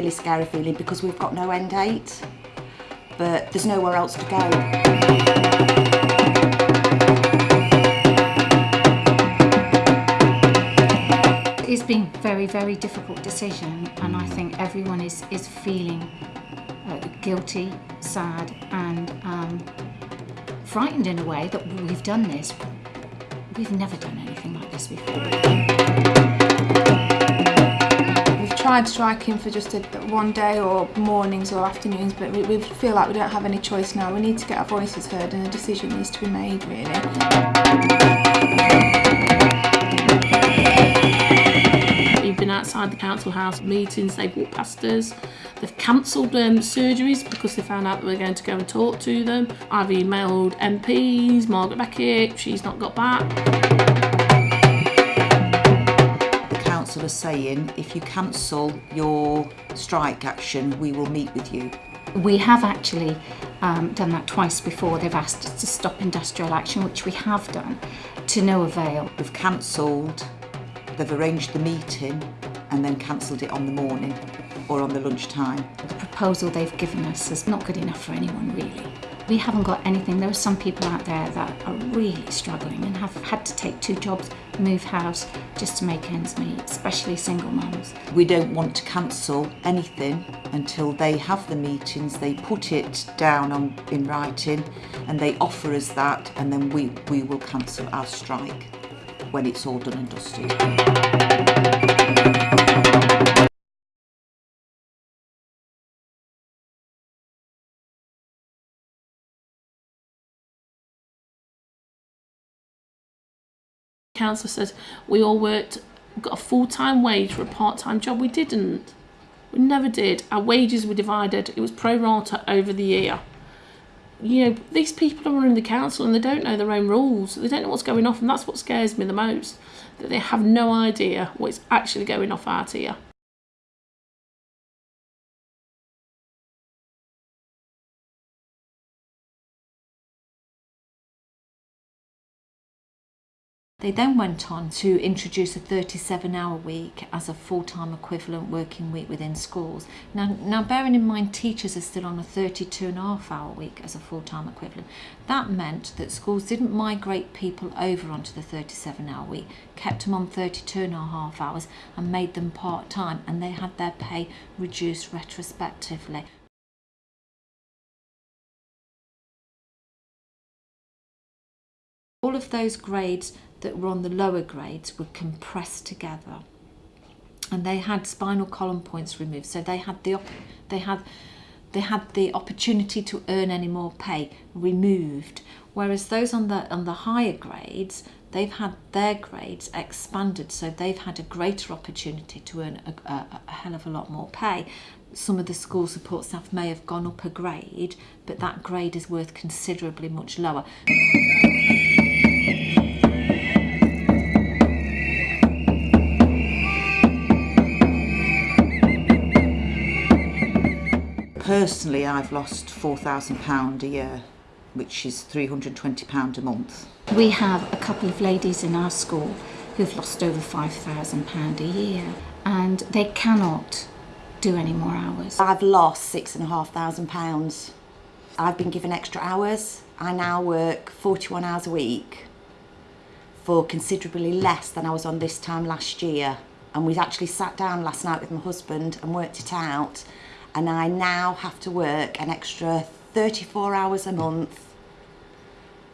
really scary feeling because we've got no end date, but there's nowhere else to go. It's been very, very difficult decision, and I think everyone is, is feeling uh, guilty, sad, and um, frightened in a way that we've done this. We've never done anything like this before. Tried striking for just a, one day or mornings or afternoons, but we, we feel like we don't have any choice now. We need to get our voices heard and a decision needs to be made, really. We've been outside the council house meetings, they've walked past us. They've cancelled um, surgeries because they found out that we're going to go and talk to them. I've emailed MPs, Margaret Beckett, she's not got back. Council are saying if you cancel your strike action, we will meet with you. We have actually um, done that twice before. They've asked us to stop industrial action, which we have done, to no avail. We've cancelled, they've arranged the meeting and then cancelled it on the morning or on the lunchtime. The proposal they've given us is not good enough for anyone, really. We haven't got anything. There are some people out there that are really struggling and have had to take two jobs, move house, just to make ends meet, especially single mums. We don't want to cancel anything until they have the meetings, they put it down on, in writing and they offer us that and then we, we will cancel our strike when it's all done and dusted. Council says we all worked, got a full-time wage for a part-time job. We didn't. We never did. Our wages were divided. It was pro rata over the year. You know, these people are in the council and they don't know their own rules. They don't know what's going off, and that's what scares me the most. That they have no idea what's actually going off out here. They then went on to introduce a 37 hour week as a full-time equivalent working week within schools. Now, now bearing in mind teachers are still on a 32 and a half hour week as a full-time equivalent, that meant that schools didn't migrate people over onto the 37 hour week, kept them on 32 and a half hours and made them part-time and they had their pay reduced retrospectively. All of those grades that were on the lower grades were compressed together. And they had spinal column points removed. So they had the they had they had the opportunity to earn any more pay removed. Whereas those on the on the higher grades they've had their grades expanded. So they've had a greater opportunity to earn a, a, a hell of a lot more pay. Some of the school support staff may have gone up a grade but that grade is worth considerably much lower Personally, I've lost £4,000 a year, which is £320 a month. We have a couple of ladies in our school who've lost over £5,000 a year and they cannot do any more hours. I've lost six and a half thousand pounds. I've been given extra hours. I now work 41 hours a week for considerably less than I was on this time last year. And we actually sat down last night with my husband and worked it out. And I now have to work an extra 34 hours a month,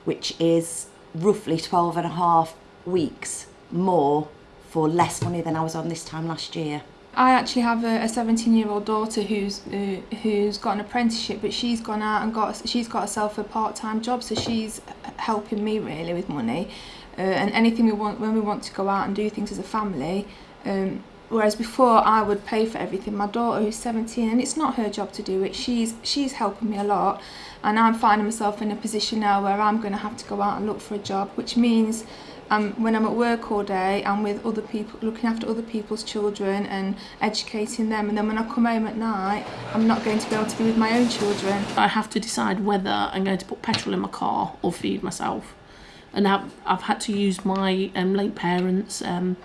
which is roughly 12 and a half weeks more for less money than I was on this time last year. I actually have a 17 year old daughter who's uh, who's got an apprenticeship but she's gone out and got she's got herself a part-time job so she's helping me really with money uh, and anything we want when we want to go out and do things as a family um, whereas before I would pay for everything. My daughter who's 17 and it's not her job to do it. She's she's helping me a lot. And I'm finding myself in a position now where I'm going to have to go out and look for a job which means um, when I'm at work all day I'm with other people looking after other people's children and educating them. And then when I come home at night I'm not going to be able to be with my own children. I have to decide whether I'm going to put petrol in my car or feed myself. And I've, I've had to use my um, late parents um,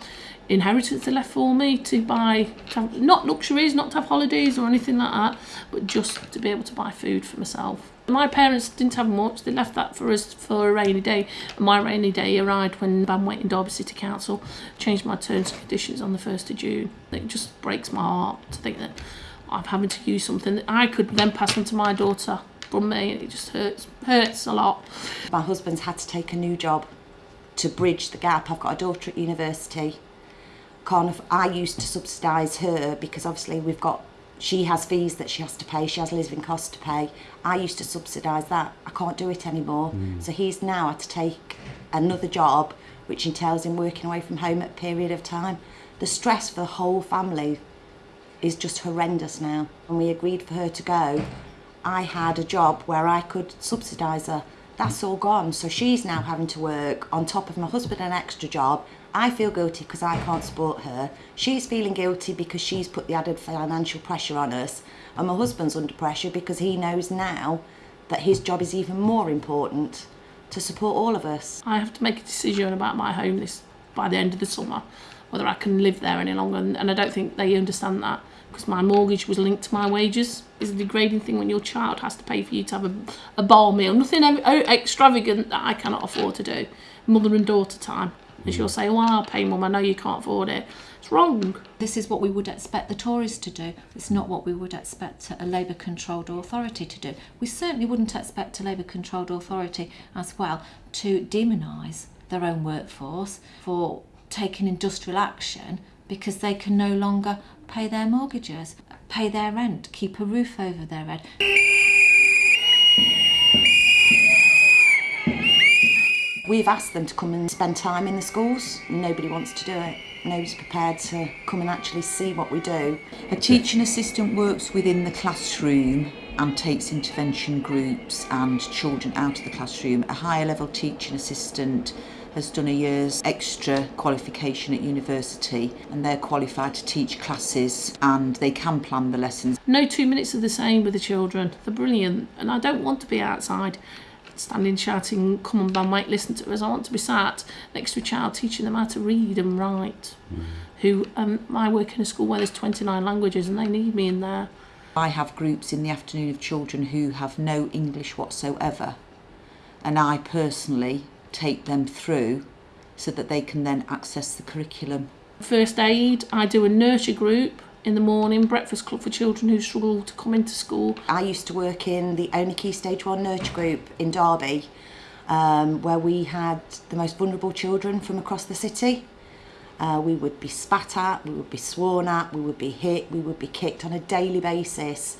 inheritance they left for me to buy, to have, not luxuries, not to have holidays or anything like that, but just to be able to buy food for myself. My parents didn't have much, they left that for us for a rainy day. My rainy day arrived when Banwait and Derby City Council changed my terms and conditions on the 1st of June. It just breaks my heart to think that I'm having to use something that I could then pass on to my daughter from me. It just hurts, hurts a lot. My husband's had to take a new job to bridge the gap. I've got a daughter at university. Can't I used to subsidise her because obviously we've got she has fees that she has to pay, she has living costs to pay. I used to subsidise that. I can't do it anymore. Mm. So he's now had to take another job which entails him working away from home at a period of time. The stress for the whole family is just horrendous now. When we agreed for her to go, I had a job where I could subsidise her. That's all gone. So she's now having to work on top of my husband an extra job. I feel guilty because I can't support her. She's feeling guilty because she's put the added financial pressure on us. And my husband's under pressure because he knows now that his job is even more important to support all of us. I have to make a decision about my home this by the end of the summer, whether I can live there any longer. And, and I don't think they understand that because my mortgage was linked to my wages. It's a degrading thing when your child has to pay for you to have a, a bar meal, nothing extravagant that I cannot afford to do. Mother and daughter time. And she'll say, Well, I'll pay mum, I know you can't afford it. It's wrong. This is what we would expect the Tories to do. It's not what we would expect a Labour controlled authority to do. We certainly wouldn't expect a Labour controlled authority as well to demonise their own workforce for taking industrial action because they can no longer pay their mortgages, pay their rent, keep a roof over their head. We've asked them to come and spend time in the schools. Nobody wants to do it. Nobody's prepared to come and actually see what we do. A teaching assistant works within the classroom and takes intervention groups and children out of the classroom. A higher level teaching assistant has done a year's extra qualification at university and they're qualified to teach classes and they can plan the lessons. No two minutes are the same with the children. They're brilliant. And I don't want to be outside standing shouting, come on, Van Mike, listen to us. I want to be sat next to a child teaching them how to read and write. Who um, I work in a school where there's 29 languages and they need me in there. I have groups in the afternoon of children who have no English whatsoever and I personally take them through so that they can then access the curriculum. First aid, I do a nurture group in the morning, breakfast club for children who struggle to come into school. I used to work in the Only Key Stage 1 nurture group in Derby, um, where we had the most vulnerable children from across the city. Uh, we would be spat at, we would be sworn at, we would be hit, we would be kicked on a daily basis,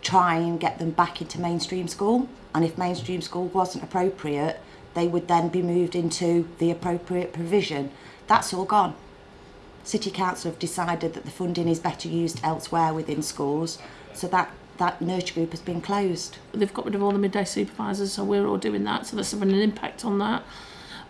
try and get them back into mainstream school. And if mainstream school wasn't appropriate, they would then be moved into the appropriate provision. That's all gone. City Council have decided that the funding is better used elsewhere within schools, so that, that nurture group has been closed. They've got rid of all the midday supervisors, so we're all doing that. So that's having an impact on that.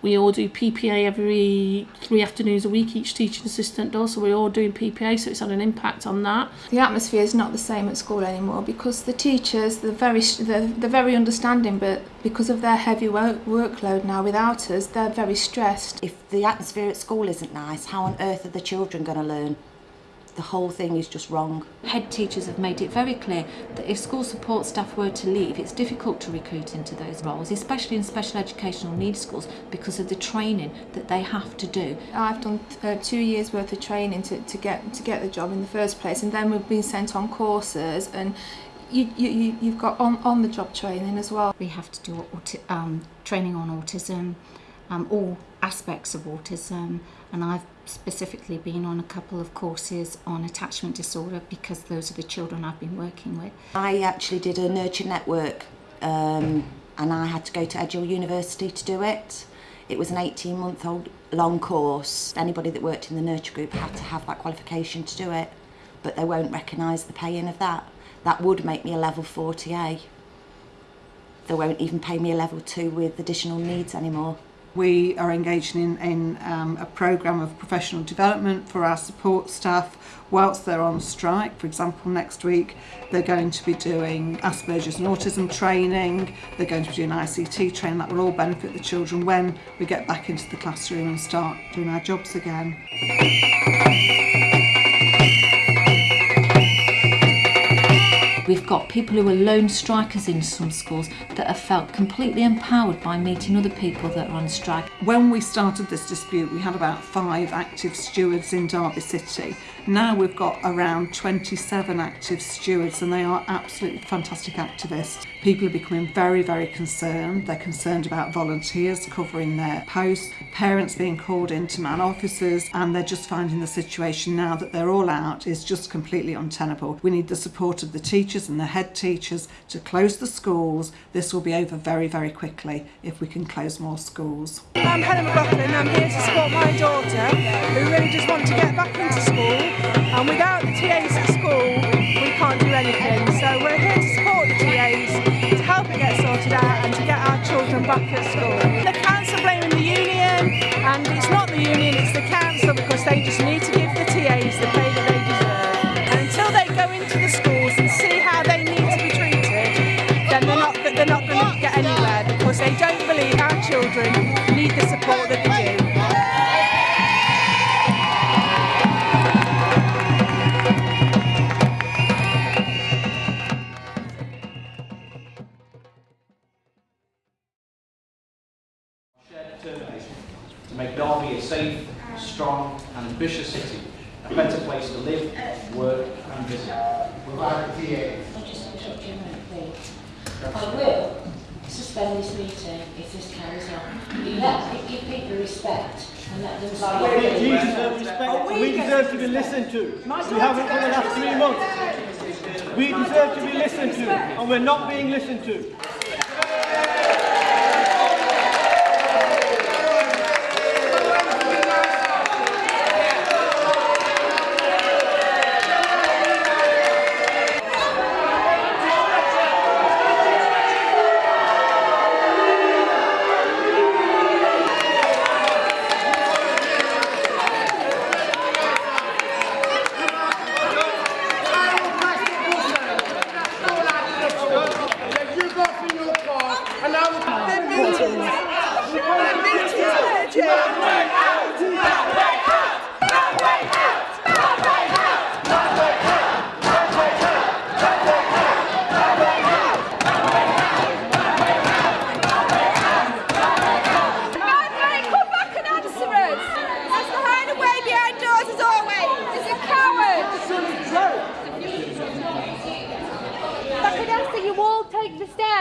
We all do PPA every three afternoons a week, each teaching assistant does, so we're all doing PPA, so it's had an impact on that. The atmosphere is not the same at school anymore because the teachers, they're very, they're, they're very understanding, but because of their heavy work workload now without us, they're very stressed. If the atmosphere at school isn't nice, how on earth are the children going to learn? The whole thing is just wrong. Head teachers have made it very clear that if school support staff were to leave, it's difficult to recruit into those roles, especially in special educational needs schools, because of the training that they have to do. I've done uh, two years worth of training to, to get to get the job in the first place, and then we've been sent on courses, and you, you, you- you've got on, on the job training as well. We have to do um, training on autism, um, all aspects of autism, and I've specifically been on a couple of courses on attachment disorder because those are the children I've been working with. I actually did a nurture network um, and I had to go to Edge Hill University to do it. It was an 18 month old long course. Anybody that worked in the nurture group had to have that qualification to do it, but they won't recognise the paying of that. That would make me a level 40A. They won't even pay me a level 2 with additional needs anymore. We are engaged in, in um, a programme of professional development for our support staff whilst they're on strike. For example, next week they're going to be doing Asperger's and autism training, they're going to be doing ICT training, that will all benefit the children when we get back into the classroom and start doing our jobs again. We've got people who are lone strikers in some schools that have felt completely empowered by meeting other people that are on strike. When we started this dispute, we had about five active stewards in Derby City. Now we've got around 27 active stewards, and they are absolutely fantastic activists. People are becoming very, very concerned. They're concerned about volunteers covering their posts, parents being called into man officers, and they're just finding the situation now that they're all out is just completely untenable. We need the support of the teachers and the head teachers to close the schools. This will be over very, very quickly if we can close more schools. I'm Helen McLaughlin. I'm here to support my daughter who really does want to get back into school. And without the TAs at school, we can't do anything. So we're here to support to help it get sorted out and to get our children back at school. The council blaming the union, and it's not the union, it's the council because they just need to give the TAs the pay that they deserve. And until they go into the schools and see how they need to be treated, then they're not, they're not going to get anywhere because they don't believe our children need the support that they make Derby a safe, strong and ambitious city, a better place to live, work and visit. Without the TA. I will suspend this meeting if this carries on. You let, give people respect and let them We speak. deserve respect. We deserve to be listened to. We haven't for the last three months. We deserve to be listened to, and we're not being listened to.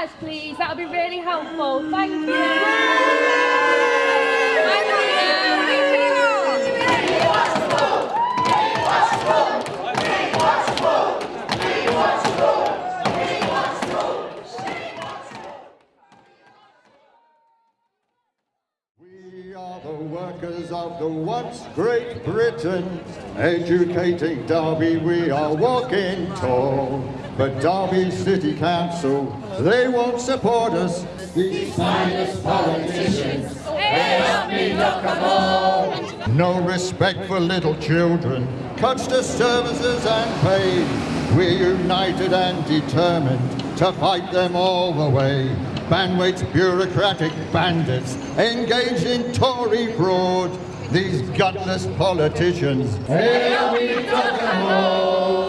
Stairs, please. That would be really helpful. Thank you. We are the workers of the once Great Britain. Educating Derby, we are walking tall. But Derby City Council, they won't support us. These finest politicians, help me look. No respect for little children, cuts to services and pay. We're united and determined to fight them all the way. Banwait's bureaucratic bandits engage in Tory fraud. These gutless politicians, help me all.